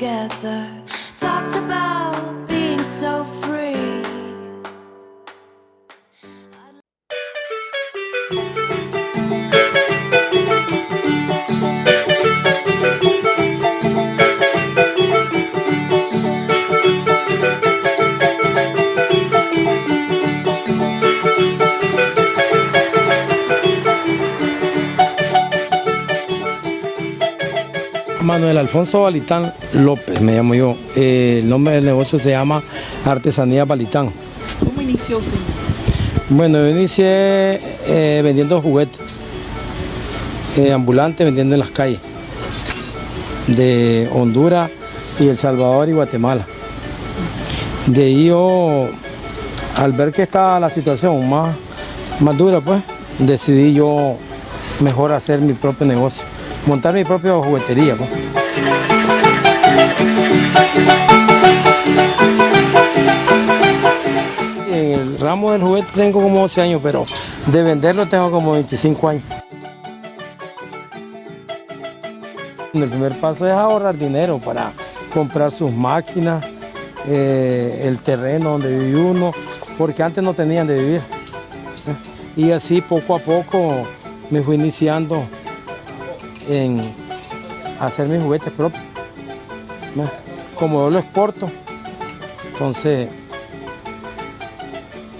together. Talked about being so free. Manuel Alfonso Balitán López, me llamo yo. Eh, el nombre del negocio se llama Artesanía Balitán. ¿Cómo inició usted? Bueno, yo inicié eh, vendiendo juguetes, eh, ambulante, vendiendo en las calles de Honduras y El Salvador y Guatemala. De ahí yo, al ver que estaba la situación más, más dura, pues, decidí yo mejor hacer mi propio negocio, montar mi propia juguetería. Pues. En el ramo del juguete tengo como 12 años, pero de venderlo tengo como 25 años. El primer paso es ahorrar dinero para comprar sus máquinas, eh, el terreno donde vive uno, porque antes no tenían de vivir. Y así poco a poco me fui iniciando en hacer mis juguetes propios. Como yo lo exporto, entonces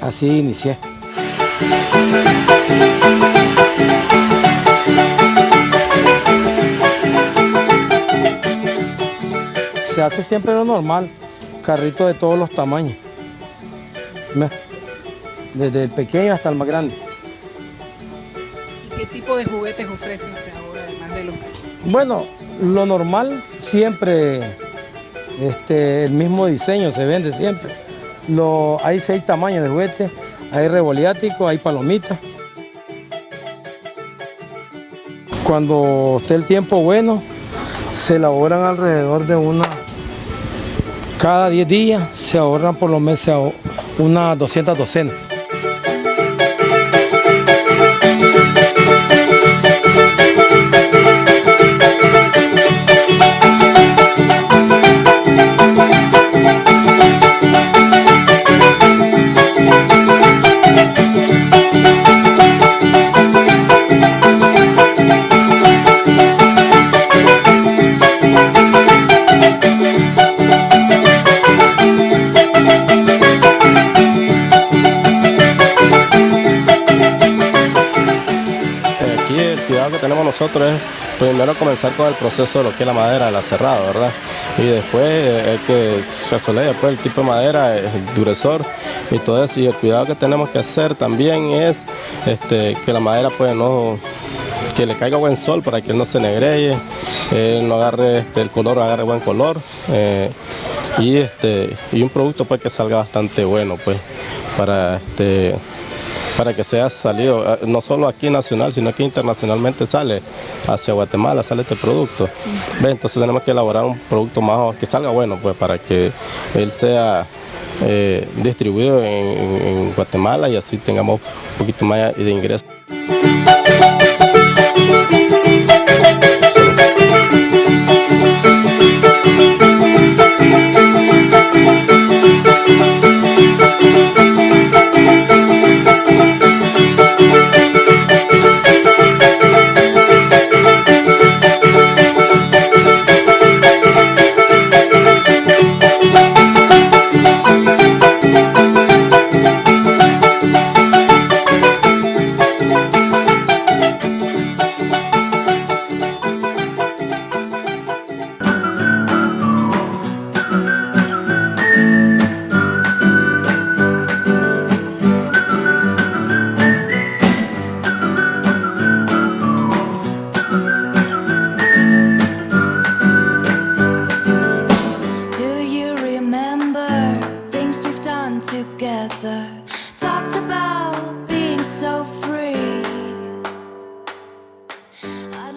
así inicié. Se hace siempre lo normal, carrito de todos los tamaños. Desde el pequeño hasta el más grande. ¿Qué tipo de juguetes ofrece usted ahora, Bueno, lo normal siempre, este, el mismo diseño se vende siempre. Lo, hay seis tamaños de juguetes, hay revoliático, hay palomitas. Cuando esté el tiempo bueno, se elaboran alrededor de una, cada 10 días se ahorran por lo menos unas 200 docenas. Nosotros es primero comenzar con el proceso de lo que es la madera, el aserrado, ¿verdad? Y después eh, es que se asolea después el tipo de madera, el duresor y todo eso. Y el cuidado que tenemos que hacer también es este, que la madera pues no que le caiga buen sol para que no se negreye, eh, no agarre este, el color, agarre buen color eh, y este y un producto pues que salga bastante bueno pues para este para que sea salido, eh, no solo aquí nacional, sino que internacionalmente sale hacia Guatemala, sale este producto. Entonces tenemos que elaborar un producto más que salga bueno, pues para que él sea eh, distribuido en, Guatemala y así tengamos un poquito más de ingresos. Together